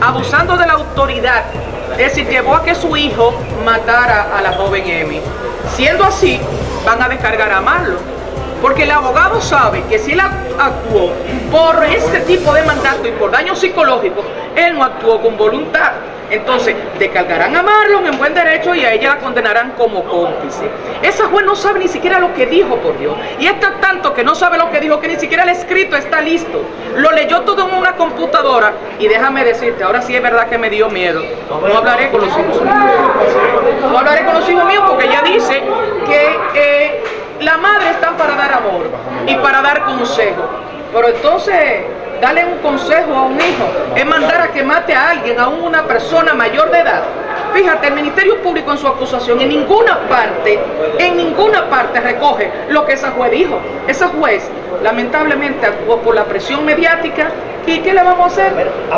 abusando de la autoridad, es decir, llevó a que su hijo matara a la joven Emi. Siendo así, van a descargar a Marlon. Porque el abogado sabe que si él actuó por ese tipo de mandato y por daños psicológicos, él no actuó con voluntad. Entonces, descargarán a Marlon en buen derecho y a ella la condenarán como cómplice. Esa juez no sabe ni siquiera lo que dijo, por Dios. Y está tanto que no sabe lo que dijo, que ni siquiera el escrito está listo. Lo leyó todo en una computadora. Y déjame decirte, ahora sí es verdad que me dio miedo. No hablaré con los hijos míos. No hablaré con los hijos míos porque ella dice que eh, la madre está para dar amor y para dar consejo. Pero entonces darle un consejo a un hijo es mandar a que mate a alguien, a una persona mayor de edad. Fíjate, el Ministerio Público en su acusación en ninguna parte, en ninguna parte recoge lo que esa juez dijo. Esa juez lamentablemente actuó por la presión mediática y ¿qué le vamos a hacer?